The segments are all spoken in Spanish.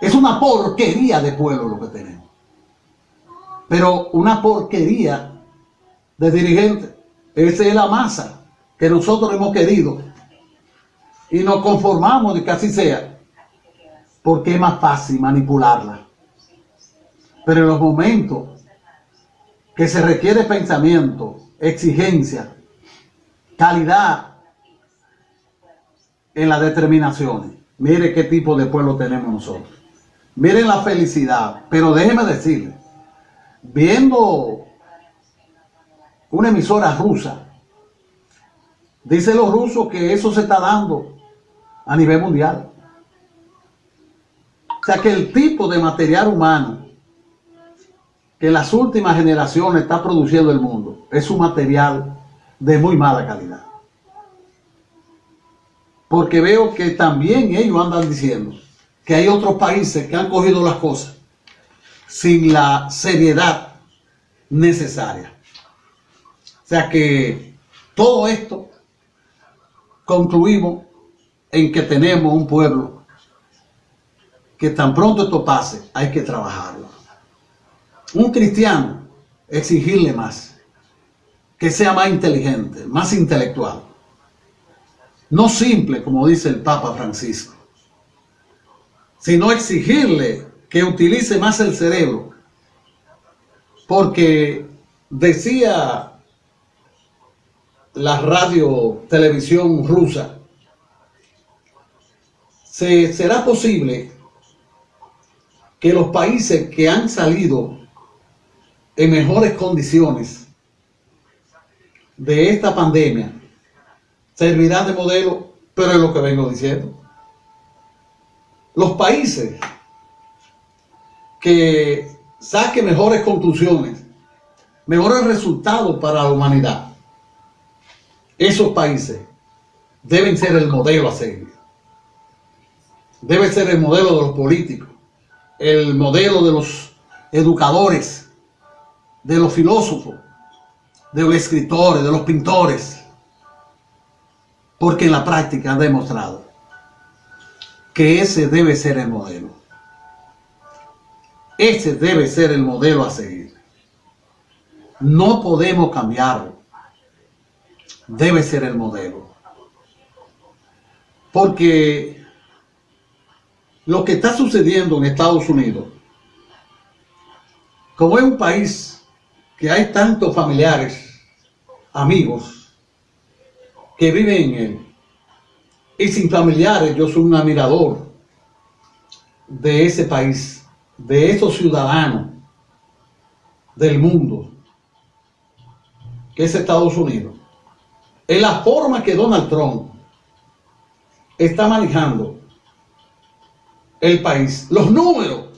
Es una porquería de pueblo lo que tenemos. Pero una porquería de dirigentes. Esa es la masa que nosotros hemos querido. Y nos conformamos de que así sea. Porque es más fácil manipularla. Pero en los momentos que se requiere pensamiento, exigencia, calidad en las determinaciones. Mire qué tipo de pueblo tenemos nosotros. Miren la felicidad. Pero déjeme decirle, viendo una emisora rusa, dicen los rusos que eso se está dando a nivel mundial. O sea que el tipo de material humano que las últimas generaciones está produciendo el mundo es un material de muy mala calidad. Porque veo que también ellos andan diciendo que hay otros países que han cogido las cosas sin la seriedad necesaria. O sea que todo esto concluimos en que tenemos un pueblo que tan pronto esto pase hay que trabajarlo un cristiano exigirle más, que sea más inteligente, más intelectual. No simple, como dice el Papa Francisco, sino exigirle que utilice más el cerebro, porque decía la radio televisión rusa, ¿se, ¿será posible que los países que han salido en mejores condiciones de esta pandemia servirán de modelo, pero es lo que vengo diciendo. Los países que saquen mejores conclusiones, mejores resultados para la humanidad, esos países deben ser el modelo a seguir. Debe ser el modelo de los políticos, el modelo de los educadores, de los filósofos, de los escritores, de los pintores, porque en la práctica han demostrado que ese debe ser el modelo. Ese debe ser el modelo a seguir. No podemos cambiarlo. Debe ser el modelo. Porque lo que está sucediendo en Estados Unidos, como es un país que hay tantos familiares, amigos, que viven en él. Y sin familiares, yo soy un admirador de ese país, de esos ciudadanos del mundo, que es Estados Unidos. En la forma que Donald Trump está manejando el país, los números,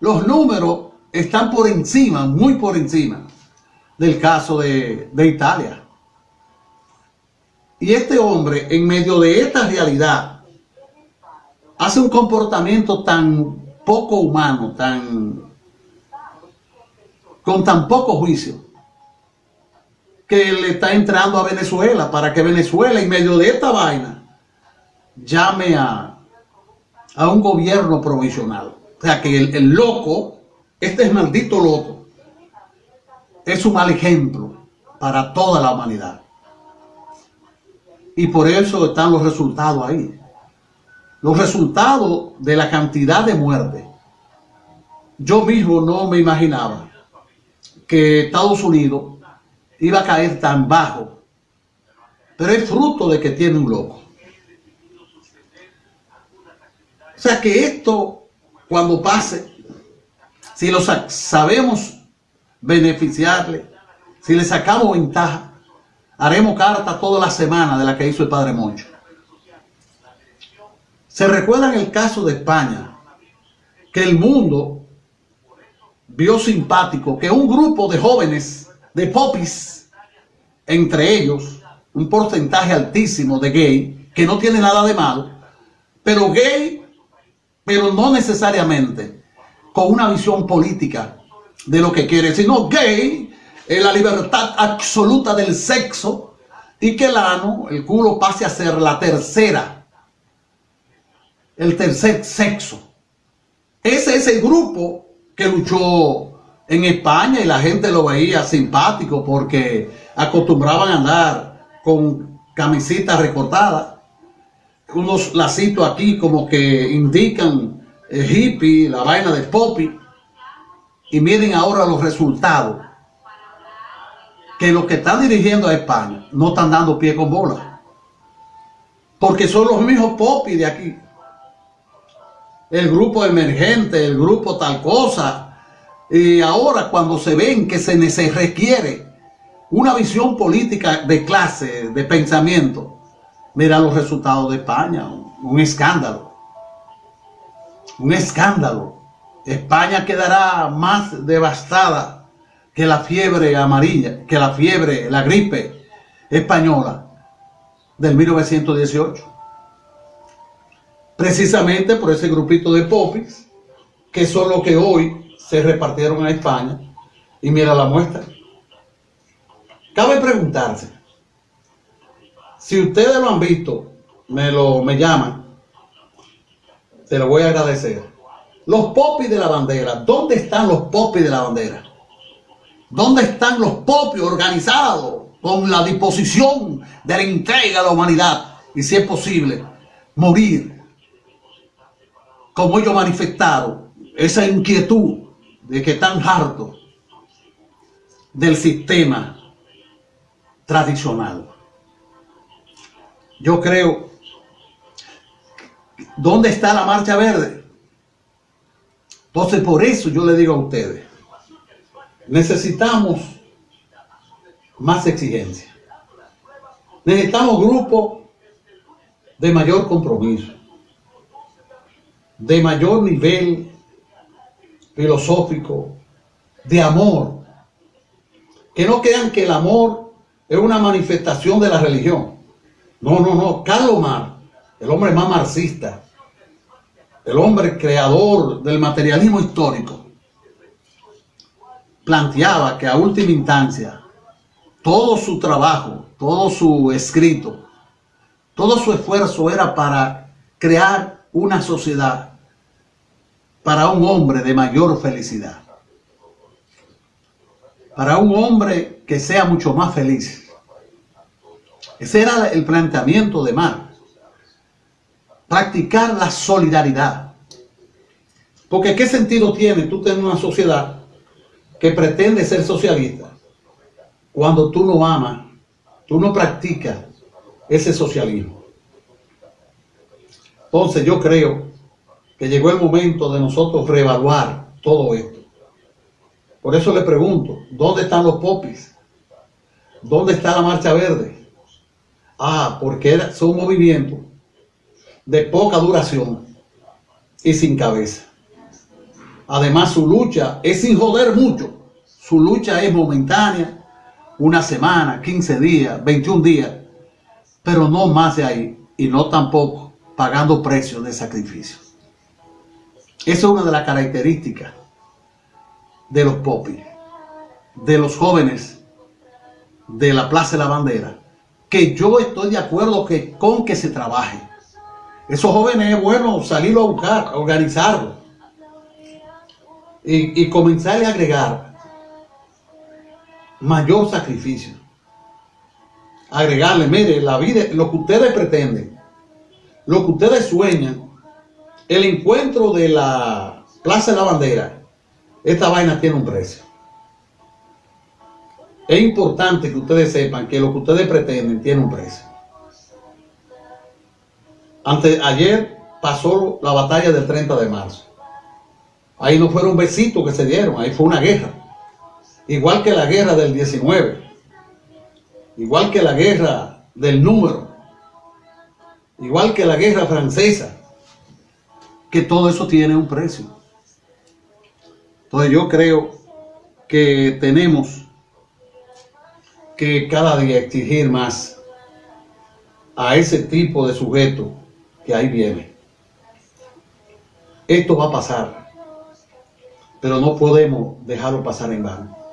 los números están por encima, muy por encima del caso de, Italia. Y este hombre, en medio de esta realidad, hace un comportamiento tan poco humano, tan con tan poco juicio, que le está entrando a Venezuela para que Venezuela, en medio de esta vaina, llame a, a un gobierno provisional. O sea, que el, el loco este es maldito loco es un mal ejemplo para toda la humanidad. Y por eso están los resultados ahí. Los resultados de la cantidad de muertes. Yo mismo no me imaginaba que Estados Unidos iba a caer tan bajo. Pero es fruto de que tiene un loco. O sea que esto, cuando pase, si lo sabemos beneficiarle, si le sacamos ventaja, haremos carta toda la semana de la que hizo el Padre Moncho. Se recuerda en el caso de España, que el mundo vio simpático que un grupo de jóvenes, de popis, entre ellos, un porcentaje altísimo de gay, que no tiene nada de malo, pero gay, pero no necesariamente con una visión política de lo que quiere, sino gay es la libertad absoluta del sexo y que el ano, el culo, pase a ser la tercera, el tercer sexo. Ese es el grupo que luchó en España y la gente lo veía simpático porque acostumbraban a andar con camisitas recortadas, unos lacitos aquí como que indican el hippie, la vaina de poppy, y miren ahora los resultados, que los que están dirigiendo a España no están dando pie con bola, porque son los mismos poppy de aquí, el grupo emergente, el grupo tal cosa, y ahora cuando se ven que se, se requiere una visión política de clase, de pensamiento, mira los resultados de España, un, escándalo. Un escándalo. España quedará más devastada que la fiebre amarilla, que la fiebre, la gripe española del 1918. Precisamente por ese grupito de popis, que son los que hoy se repartieron a España y mira la muestra. Cabe preguntarse, si ustedes lo han visto, me lo me llaman, se lo voy a agradecer. Los popis de la bandera, ¿dónde están los popis de la bandera? ¿Dónde están los popis organizados con la disposición de la entrega a la humanidad? Y si es posible, morir. Como ellos manifestaron esa inquietud de que están hartos del sistema tradicional. Yo creo, ¿dónde está la marcha verde? Entonces por eso yo le digo a ustedes, necesitamos más exigencia. Necesitamos grupos de mayor compromiso, de mayor nivel filosófico, de amor. Que no crean que el amor es una manifestación de la religión. No, no, no. Carlos Marx, el hombre más marxista, el hombre creador del materialismo histórico, planteaba que a última instancia todo su trabajo, todo su escrito, todo su esfuerzo era para crear una sociedad para un hombre de mayor felicidad. Para un hombre que sea mucho más feliz. Ese era el planteamiento de Marx. Practicar la solidaridad. Porque ¿qué sentido tiene tú tener una sociedad que pretende ser socialista cuando tú no amas, tú no practicas ese socialismo? Entonces yo creo que llegó el momento de nosotros reevaluar todo esto. Por eso le pregunto, ¿dónde están los popis? ¿Dónde está la marcha verde? Ah, porque son movimientos de poca duración y sin cabeza. Además, su lucha es sin joder mucho. Su lucha es momentánea, una semana, 15 días, 21 días, pero no más de ahí y no tampoco pagando precios de sacrificio. Esa es una de las características de los popis, de los jóvenes de la Plaza de la Bandera, que yo estoy de acuerdo que, con que se trabaje. Esos jóvenes es bueno salirlo a buscar, a organizarlo y, y comenzar a agregar mayor sacrificio. Agregarle, mire, la vida, lo que ustedes pretenden, lo que ustedes sueñan, el encuentro de la Plaza de la Bandera, esta vaina tiene un precio. Es importante que ustedes sepan que lo que ustedes pretenden tiene un precio. Antes, ayer pasó la batalla del 30 de marzo. Ahí no fueron besitos que se dieron, ahí fue una guerra. Igual que la guerra del 19. Igual que la guerra del número. Igual que la guerra francesa que todo eso tiene un precio. Entonces yo creo que tenemos que cada día exigir más a ese tipo de sujeto que ahí viene. Esto va a pasar, pero no podemos dejarlo pasar en vano.